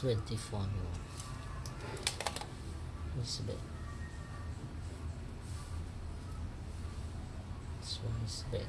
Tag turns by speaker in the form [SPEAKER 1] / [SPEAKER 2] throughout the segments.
[SPEAKER 1] 24 no. This bed this one is bed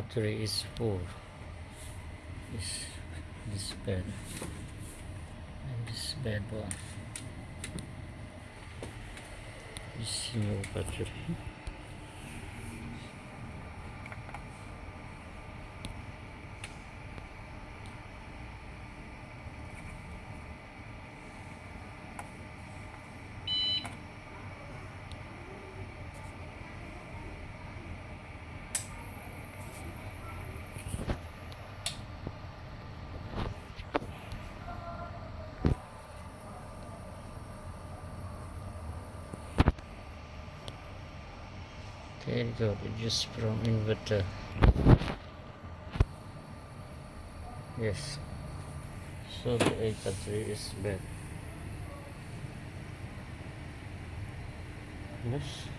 [SPEAKER 1] battery is full. This this bed and this bed one. This new battery. Okay, got it just from inverter. Yes. So the A battery is bad. Yes.